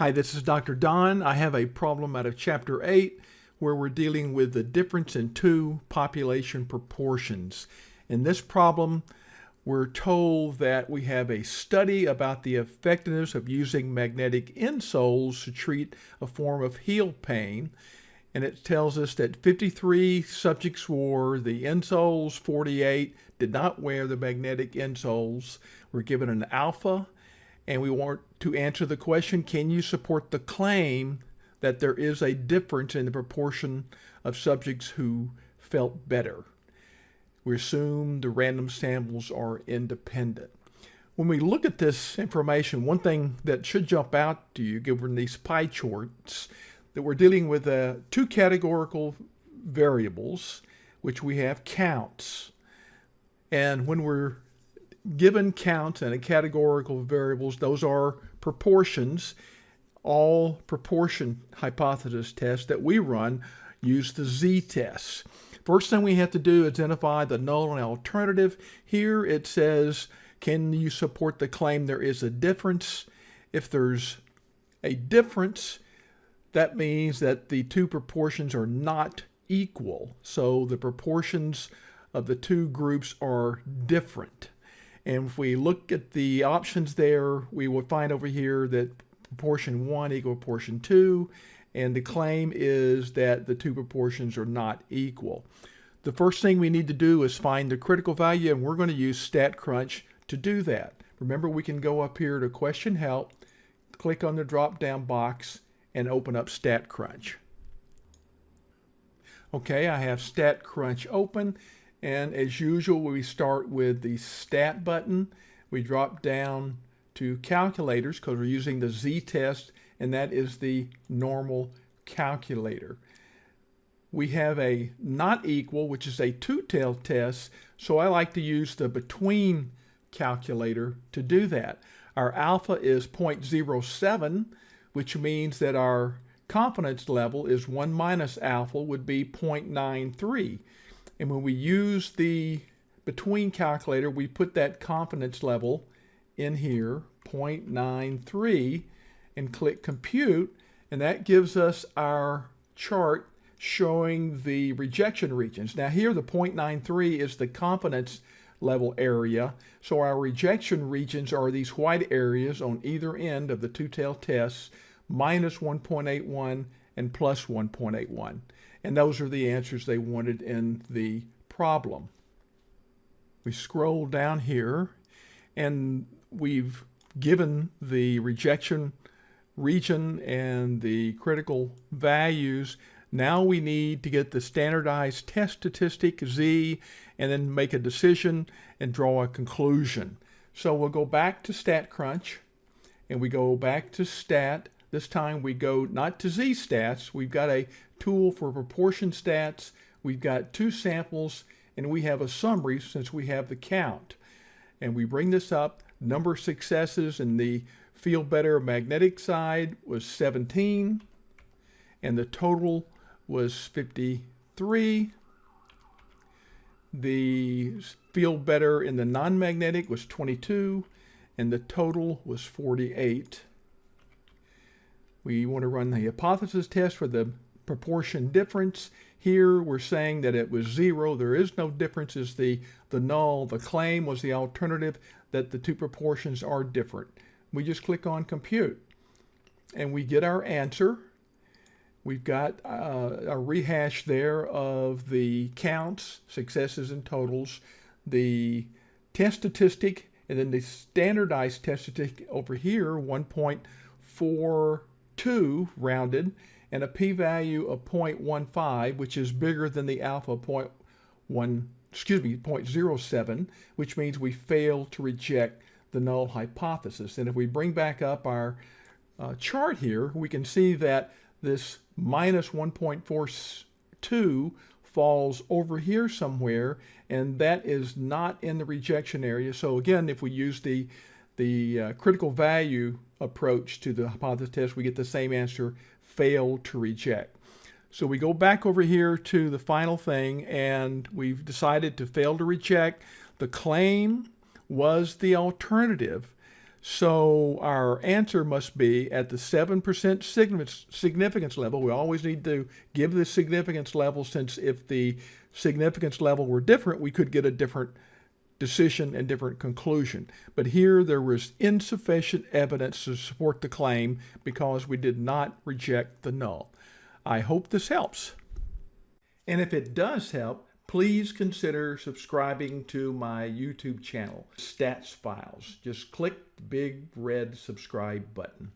Hi, this is Dr. Don. I have a problem out of Chapter 8 where we're dealing with the difference in two population proportions. In this problem, we're told that we have a study about the effectiveness of using magnetic insoles to treat a form of heel pain. And it tells us that 53 subjects wore the insoles, 48 did not wear the magnetic insoles. We're given an alpha and we want to answer the question, can you support the claim that there is a difference in the proportion of subjects who felt better? We assume the random samples are independent. When we look at this information, one thing that should jump out to you, given these pie charts, that we're dealing with uh, two categorical variables, which we have counts. And when we're given count and a categorical variables, those are proportions. All proportion hypothesis tests that we run use the z-test. First thing we have to do is identify the null and alternative. Here it says, can you support the claim there is a difference? If there's a difference, that means that the two proportions are not equal. So the proportions of the two groups are different. And if we look at the options there, we will find over here that proportion 1 equal proportion 2, and the claim is that the two proportions are not equal. The first thing we need to do is find the critical value, and we're going to use StatCrunch to do that. Remember, we can go up here to Question Help, click on the drop-down box, and open up StatCrunch. Okay, I have StatCrunch open, and as usual, we start with the stat button. We drop down to calculators because we're using the z-test and that is the normal calculator. We have a not equal, which is a two-tailed test, so I like to use the between calculator to do that. Our alpha is 0.07, which means that our confidence level is 1 minus alpha would be 0.93. And when we use the between calculator, we put that confidence level in here, 0.93, and click compute. And that gives us our chart showing the rejection regions. Now here the 0.93 is the confidence level area. So our rejection regions are these white areas on either end of the two-tailed tests, minus 1.81 and plus 1.81. And those are the answers they wanted in the problem. We scroll down here and we've given the rejection region and the critical values. Now we need to get the standardized test statistic Z and then make a decision and draw a conclusion. So we'll go back to StatCrunch and we go back to stat. This time we go not to Z stats. We've got a tool for proportion stats. We've got two samples and we have a summary since we have the count. And we bring this up, number of successes in the feel better magnetic side was 17 and the total was 53. The feel better in the non-magnetic was 22 and the total was 48. We want to run the hypothesis test for the proportion difference. Here we're saying that it was zero. There is no difference is the, the null. The claim was the alternative that the two proportions are different. We just click on compute and we get our answer. We've got uh, a rehash there of the counts, successes and totals, the test statistic, and then the standardized test statistic over here, 1.42 rounded, and a p-value of 0.15, which is bigger than the alpha 0.1, excuse me, 0.07, which means we fail to reject the null hypothesis. And if we bring back up our uh, chart here, we can see that this minus 1.42 falls over here somewhere, and that is not in the rejection area. So again, if we use the, the uh, critical value approach to the hypothesis test, we get the same answer, fail to reject. So we go back over here to the final thing, and we've decided to fail to reject. The claim was the alternative. So our answer must be at the 7% significance, significance level. We always need to give the significance level since if the significance level were different, we could get a different decision and different conclusion. But here there was insufficient evidence to support the claim because we did not reject the null. I hope this helps. And if it does help, please consider subscribing to my YouTube channel, Stats Files. Just click the big red subscribe button.